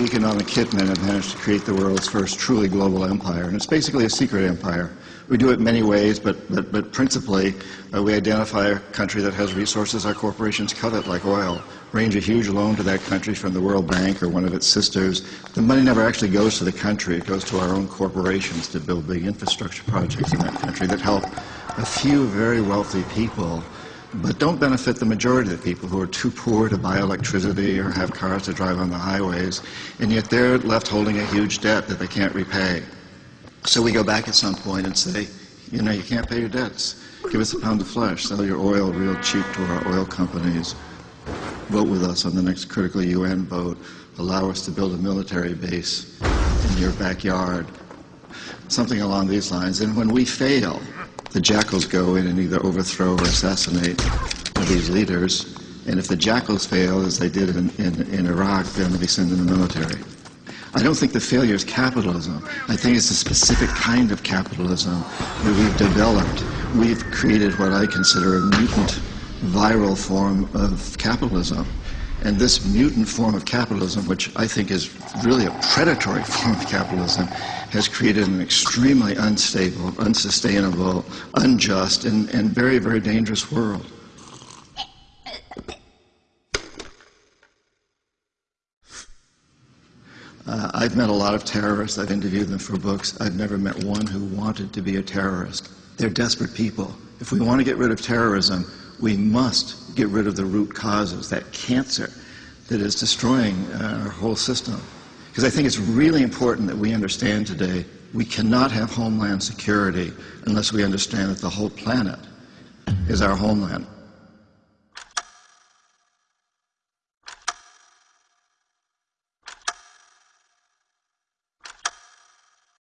economic hitmen have managed to create the world's first truly global empire, and it's basically a secret empire. We do it many ways, but, but, but principally uh, we identify a country that has resources our corporations covet, like oil, arrange a huge loan to that country from the World Bank or one of its sisters. The money never actually goes to the country, it goes to our own corporations to build big infrastructure projects in that country that help a few very wealthy people but don't benefit the majority of people who are too poor to buy electricity or have cars to drive on the highways, and yet they're left holding a huge debt that they can't repay. So we go back at some point and say, you know, you can't pay your debts. Give us a pound of flesh, sell your oil real cheap to our oil companies, vote with us on the next critical UN vote, allow us to build a military base in your backyard, something along these lines. And when we fail, the jackals go in and either overthrow or assassinate these leaders. And if the jackals fail, as they did in, in, in Iraq, then we send in the military. I don't think the failure is capitalism. I think it's a specific kind of capitalism that we've developed. We've created what I consider a mutant viral form of capitalism. And this mutant form of capitalism, which I think is really a predatory form of capitalism, has created an extremely unstable, unsustainable, unjust, and, and very, very dangerous world. Uh, I've met a lot of terrorists. I've interviewed them for books. I've never met one who wanted to be a terrorist. They're desperate people. If we want to get rid of terrorism, we must get rid of the root causes, that cancer that is destroying uh, our whole system. Because I think it's really important that we understand today we cannot have homeland security unless we understand that the whole planet is our homeland.